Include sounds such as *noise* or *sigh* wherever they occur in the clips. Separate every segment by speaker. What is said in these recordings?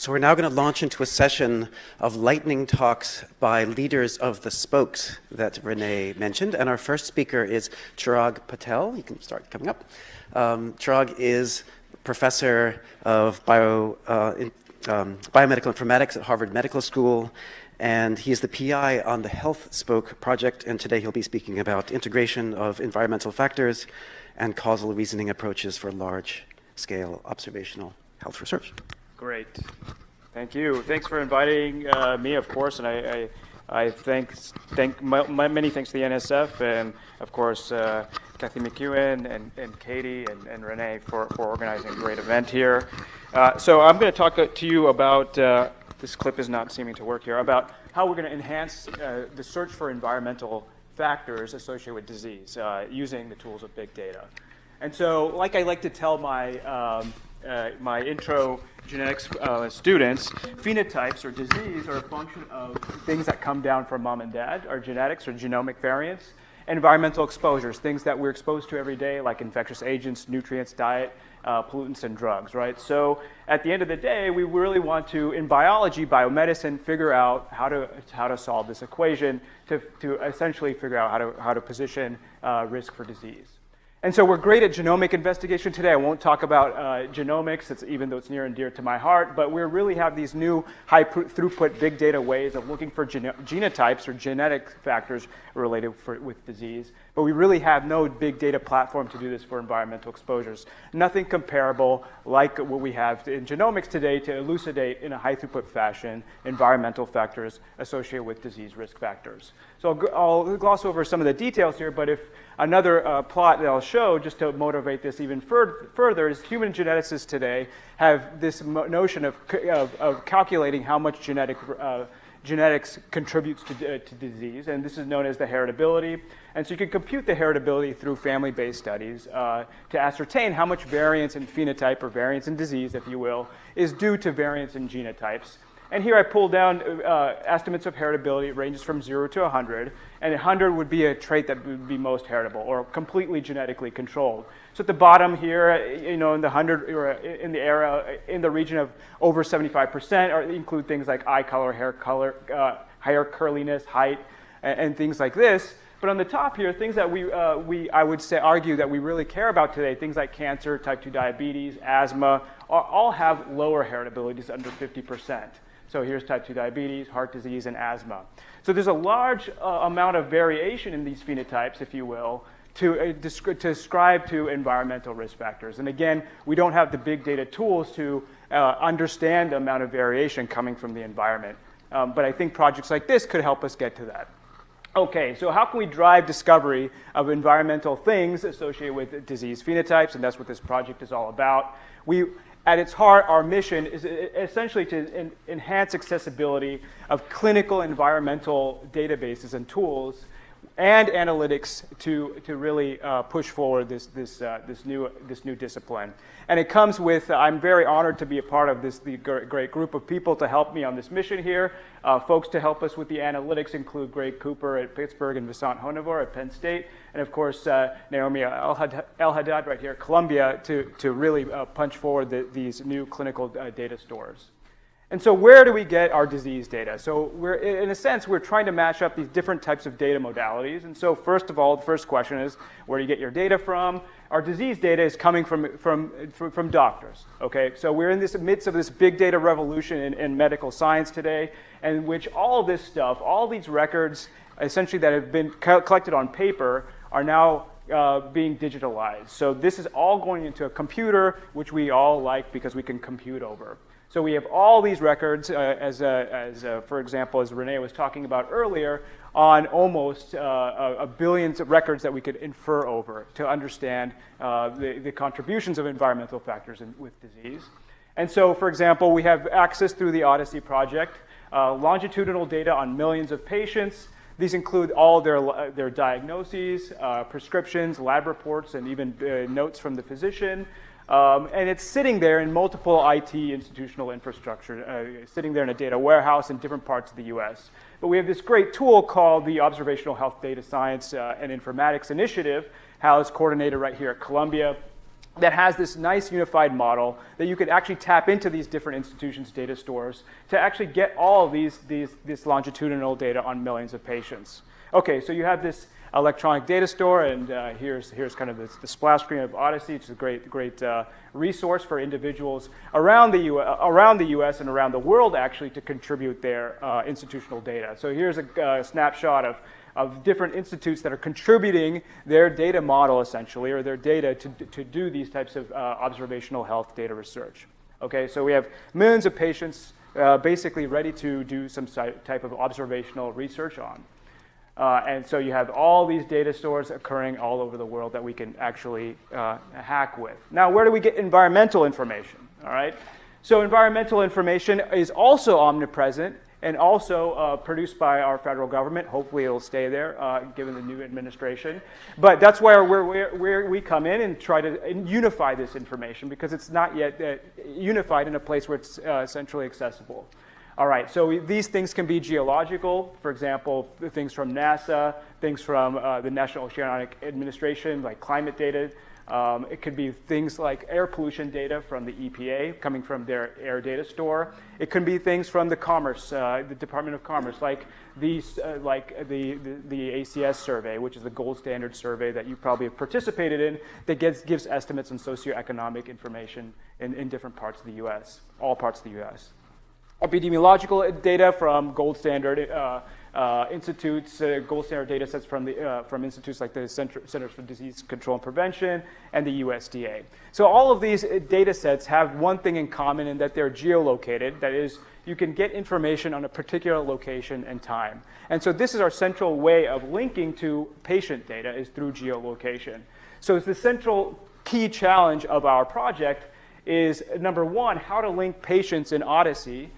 Speaker 1: So we're now going to launch into a session of lightning talks by leaders of the spokes that Renee mentioned. And our first speaker is Chirag Patel. You can start coming up. Um, Chirag is professor of bio, uh, in, um, biomedical informatics at Harvard Medical School. And he is the PI on the Health Spoke project. And today he'll be speaking about integration of environmental factors and causal reasoning approaches for large scale observational health research.
Speaker 2: Great. Thank you. Thanks for inviting uh, me, of course, and I, I, I thank, thank my, my, many thanks to the NSF and, of course, uh, Kathy McKeown and, and Katie and, and Renee for, for organizing a great event here. Uh, so I'm going to talk to you about, uh, this clip is not seeming to work here, about how we're going to enhance uh, the search for environmental factors associated with disease uh, using the tools of big data. And so, like I like to tell my, um, uh, my intro genetics uh, students, phenotypes or disease are a function of things that come down from mom and dad, our genetics or genomic variants, environmental exposures, things that we're exposed to every day, like infectious agents, nutrients, diet, uh, pollutants, and drugs, right? So at the end of the day, we really want to, in biology, biomedicine, figure out how to, how to solve this equation to, to essentially figure out how to, how to position uh, risk for disease. And so we're great at genomic investigation today. I won't talk about uh, genomics, it's, even though it's near and dear to my heart, but we really have these new high throughput big data ways of looking for geno genotypes or genetic factors related for, with disease. But we really have no big data platform to do this for environmental exposures. Nothing comparable like what we have in genomics today to elucidate in a high throughput fashion environmental factors associated with disease risk factors. So I'll, I'll gloss over some of the details here, but if another uh, plot that I'll show just to motivate this even fur further is human geneticists today have this notion of, of, of, calculating how much genetic uh, genetics contributes to, uh, to disease, and this is known as the heritability. And so you can compute the heritability through family-based studies uh, to ascertain how much variance in phenotype or variance in disease, if you will, is due to variance in genotypes. And here I pulled down uh, estimates of heritability. It ranges from 0 to 100. And 100 would be a trait that would be most heritable or completely genetically controlled. So at the bottom here, you know, in the 100 or in the area, in the region of over 75%, or include things like eye color, hair color, uh, hair curliness, height, and, and, things like this. But on the top here, things that we, uh, we, I would say, argue that we really care about today, things like cancer, type 2 diabetes, asthma, all have lower heritabilities under 50%. So here's type 2 diabetes, heart disease, and asthma. So there's a large uh, amount of variation in these phenotypes, if you will, to, uh, to ascribe to environmental risk factors. And again, we don't have the big data tools to uh, understand the amount of variation coming from the environment. Um, but I think projects like this could help us get to that. Okay, so how can we drive discovery of environmental things associated with disease phenotypes? And that's what this project is all about. We at its heart, our mission is essentially to enhance accessibility of clinical environmental databases and tools and analytics to, to really uh, push forward this, this, uh, this, new, this new discipline. And it comes with, uh, I'm very honored to be a part of this the great group of people to help me on this mission here. Uh, folks to help us with the analytics include Greg Cooper at Pittsburgh and Vasant Honavar at Penn State. And of course, uh, Naomi El Haddad right here Columbia to, to really uh, punch forward the, these new clinical data stores. And so where do we get our disease data? So we're, in a sense, we're trying to match up these different types of data modalities. And so first of all, the first question is, where do you get your data from? Our disease data is coming from, from, from, from doctors, okay? So we're in this midst of this big data revolution in, in medical science today, in which all this stuff, all these records, essentially that have been co collected on paper, are now uh, being digitalized. So this is all going into a computer, which we all like because we can compute over. So we have all these records, uh, as, uh, as uh, for example, as Renee was talking about earlier, on almost uh, a, a billion records that we could infer over to understand uh, the, the, contributions of environmental factors in, with disease. And so, for example, we have access through the OHDSI project, uh, longitudinal data on millions of patients. These include all their, their diagnoses, prescriptions, lab reports, and even notes from the physician, um, and it's sitting there in multiple IT institutional infrastructure, uh, sitting there in a data warehouse in different parts of the US. But we have this great tool called the Observational Health Data Science uh, and Informatics Initiative, housed coordinated right here at Columbia. that has this nice unified model that you could actually tap into these different institutions' data stores to actually get all these, these, this longitudinal data on millions of patients. Okay, so you have this electronic data store, and uh, here's, here's kind of the, the, splash screen of OHDSI, is a great, great uh, resource for individuals around the, U around the US and around the world actually to contribute their uh, institutional data. So here's a uh, snapshot of of different institutes that are contributing their data model essentially or their data to, to do these types of uh, observational health data research. Okay, so we have millions of patients uh, basically ready to do some type of observational research on. Uh, and so you have all these data stores occurring all over the world that we can actually uh, hack with. Now, where do we get environmental information? All right. So environmental information is also omnipresent and also uh, produced by our federal government. Hopefully, it'll stay there uh, given the new administration. But that's where, where, where, we come in and try to unify this information because it's not yet uh, unified in a place where it's uh, centrally accessible. All right, so these things can be geological, for example, things from NASA, things from uh, the National Oceanic Administration, like climate data, um, it could be things like air pollution data from the EPA coming from their air data store. It could be things from the Commerce, uh, the Department of Commerce, like these, uh, like the, the, the, ACS survey, which is the gold standard survey that you probably have participated in, that gives, gives estimates on socioeconomic information in, in different parts of the U.S., all parts of the U.S. Epidemiological data from gold standard uh, uh, institutes, uh, gold standard data sets from, the, uh, from institutes like the Center, Centers for Disease Control and Prevention and the USDA. So all of these uh, data sets have one thing in common in that they're geolocated. That is, you can get information on a particular location and time. And so this is our central way of linking to patient data is through geolocation. So it's the central key challenge of our project is number one, how to link patients in OHDSI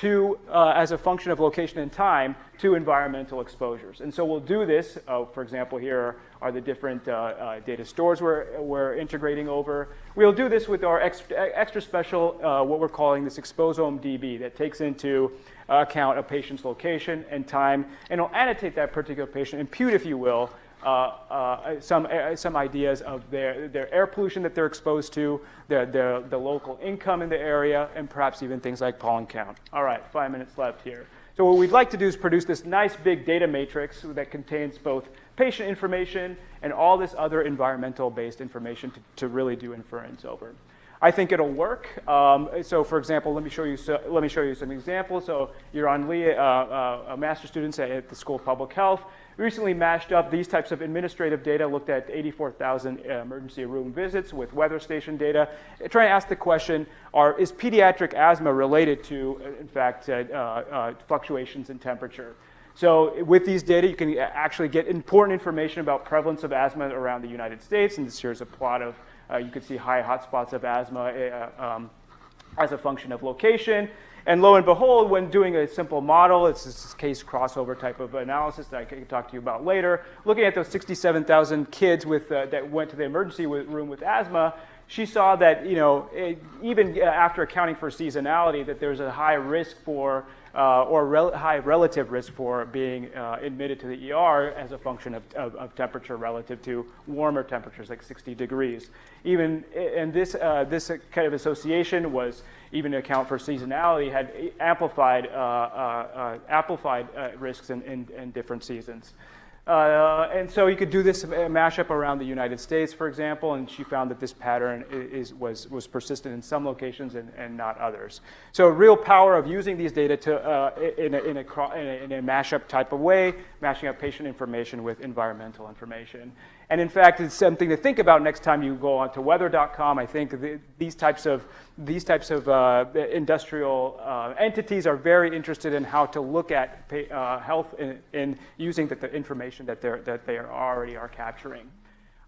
Speaker 2: to, uh, as a function of location and time, to environmental exposures. And so we'll do this, uh, for example, here are the different uh, uh data stores we're, we're integrating over. We'll do this with our extra, extra special, uh, what we're calling this exposome DB that takes into account a patient's location and time, and it'll annotate that particular patient, impute, if you will, some, uh, some ideas of their, their air pollution that they're exposed to, the, the, the local income in the area, and perhaps even things like pollen count. All right, five minutes left here. So what we'd like to do is produce this nice big data matrix that contains both patient information and all this other environmental-based information to, to really do inference over. I think it'll work. Um, so for example, let me show you, so, let me show you some examples. So Yaron Lee, uh, uh, a master student at the School of Public Health, recently mashed up these types of administrative data, looked at 84,000 uh, emergency room visits with weather station data, trying to ask the question, are, is pediatric asthma related to, uh, in fact, uh, uh, fluctuations in temperature? So with these data, you can actually get important information about prevalence of asthma around the United States. And this here's a plot of, uh, you can see high hotspots of asthma uh, um, as a function of location. And lo and behold, when doing a simple model, it's this case crossover type of analysis that I can talk to you about later, looking at those 67,000 kids with, uh, that went to the emergency room with asthma, she saw that, you know, it, even after accounting for seasonality, that there's a high risk for, uh, or rel high relative risk for being uh, admitted to the ER as a function of, of, of, temperature relative to warmer temperatures, like 60 degrees. Even, and this, uh, this kind of association was even to account for seasonality, had amplified, uh, uh, uh amplified risks in, in, in, different seasons. Uh, and so you could do this mashup around the United States, for example, and she found that this pattern is, was, was persistent in some locations and, and not others. So real power of using these data to, uh, in, a, in, a, in, a, in a mashup type of way, mashing up patient information with environmental information. And in fact, it's something to think about next time you go onto weather.com. I think the, these types of, these types of uh, industrial uh, entities are very interested in how to look at pay, uh, health in, in using the, the, information that, they're, that they are already are capturing.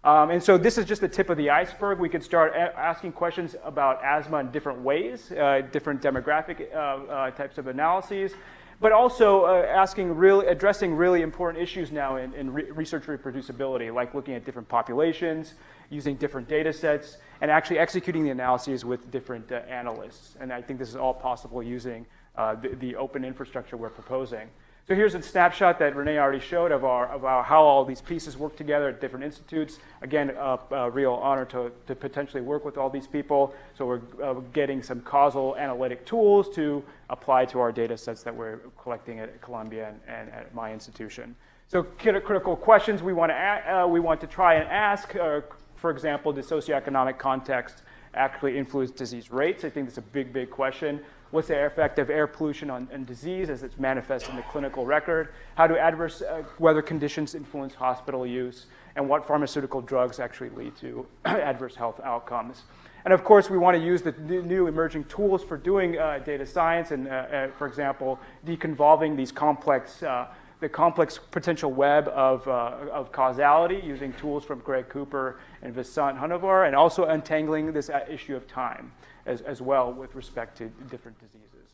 Speaker 2: Um, and so this is just the tip of the iceberg. We could start asking questions about asthma in different ways, uh, different demographic uh, uh, types of analyses but also uh, asking really, addressing really important issues now in, in re research reproducibility, like looking at different populations, using different data sets, and actually executing the analyses with different uh, analysts. And I think this is all possible using uh, the, the, open infrastructure we're proposing. So here's a snapshot that Renee already showed of, our, of our, how all these pieces work together at different institutes. Again, a, a real honor to, to potentially work with all these people. So we're uh, getting some causal analytic tools to apply to our data sets that we're collecting at Columbia and, and at my institution. So critical questions we want to, uh, we want to try and ask, for example, does socioeconomic context actually influence disease rates? I think that's a big, big question. What's the effect of air pollution on, on disease as it's manifest in the clinical record? How do adverse uh, weather conditions influence hospital use? And what pharmaceutical drugs actually lead to *clears throat* adverse health outcomes? And of course, we want to use the new emerging tools for doing uh, data science and, uh, uh for example, deconvolving these complex uh, the complex potential web of, uh, of causality using tools from Greg Cooper and Vasant Honavar, and also untangling this issue of time as, as well with respect to different diseases.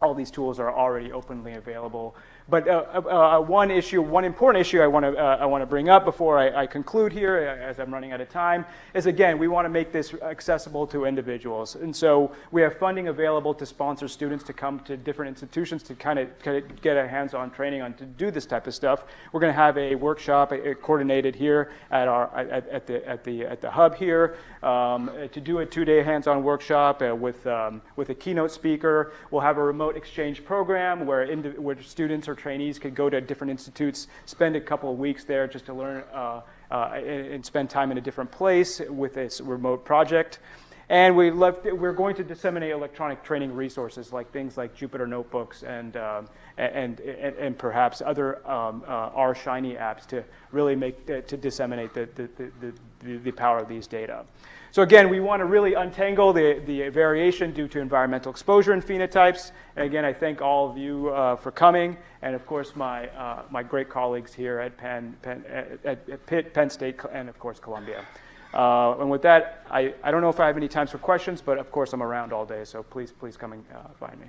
Speaker 2: All these tools are already openly available but uh, uh, uh, one issue, one important issue I want to uh, I want to bring up before I, I, conclude here, uh, as I'm running out of time, is again we want to make this accessible to individuals, and so we have funding available to sponsor students to come to different institutions to kind of, get a hands-on training on to do this type of stuff. We're going to have a workshop uh, coordinated here at our at, at, the at the at the hub here um, to do a two-day hands-on workshop with um, with a keynote speaker. We'll have a remote exchange program where where students are or trainees could go to different institutes, spend a couple of weeks there just to learn uh, uh, and, spend time in a different place with this remote project. And we left, we're going to disseminate electronic training resources like things like Jupyter Notebooks and, um, and, and, and, perhaps other um, uh, R Shiny apps to really make, to disseminate the, the, the, the, the power of these data. So again, we want to really untangle the, the variation due to environmental exposure and phenotypes. And again, I thank all of you uh, for coming, and of course my, uh, my great colleagues here at Penn, Penn, at, at Pitt, Penn State, and of course Columbia. Uh, and with that, I, I don't know if I have any times for questions, but of course I'm around all day, so please, please come and uh, find me.